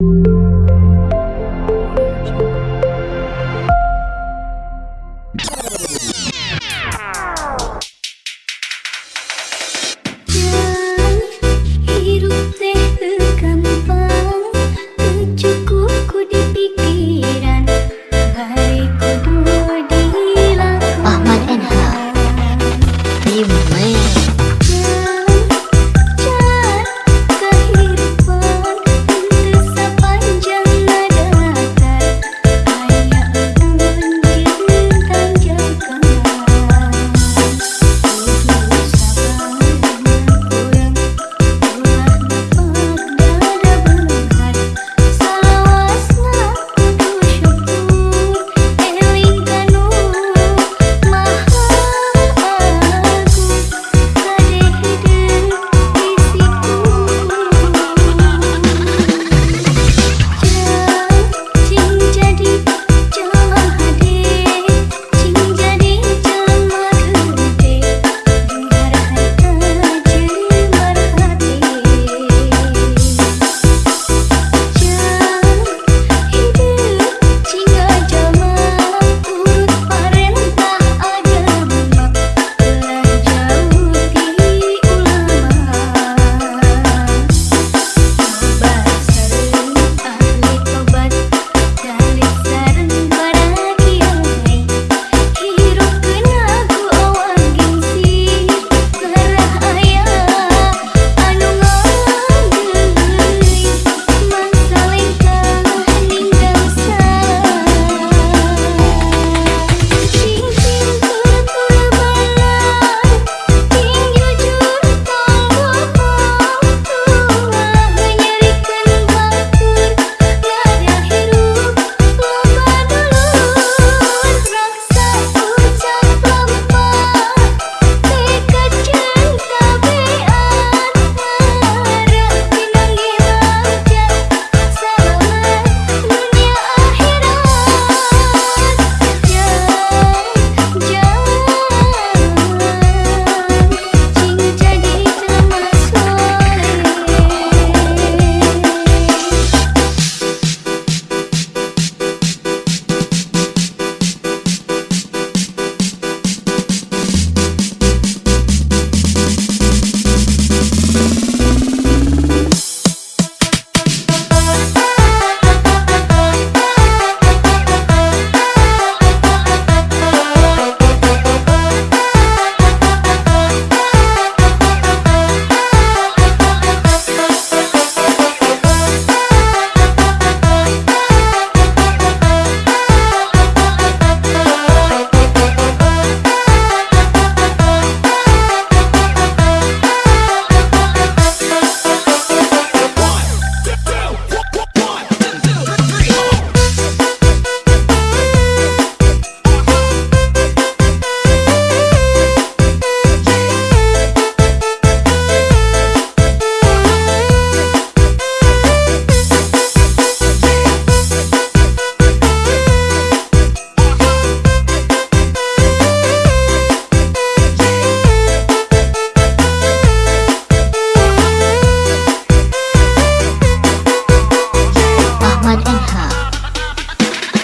you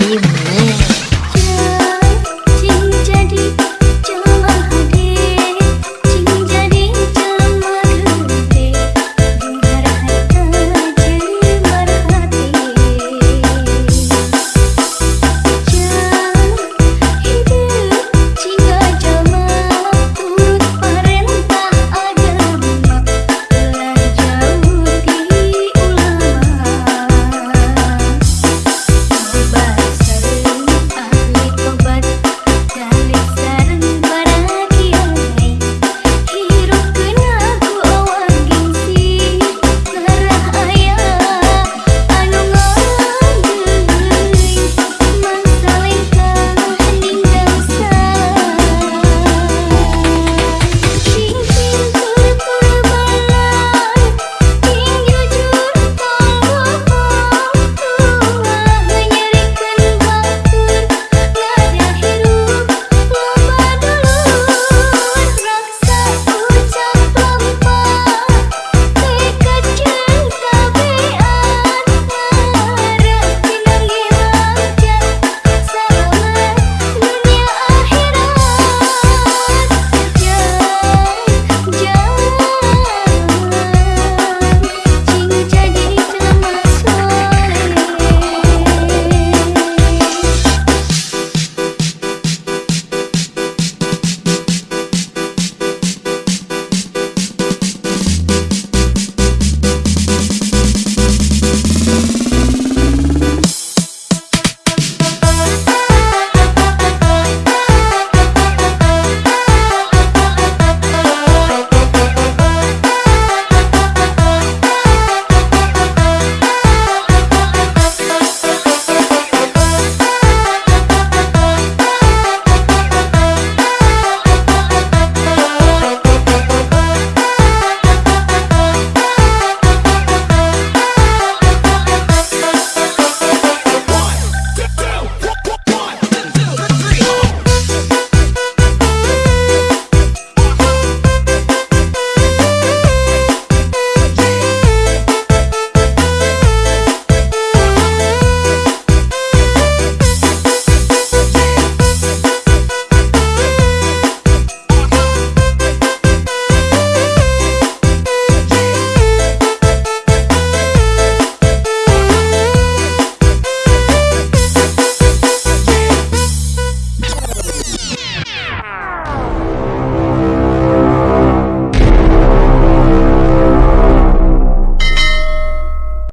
Amen.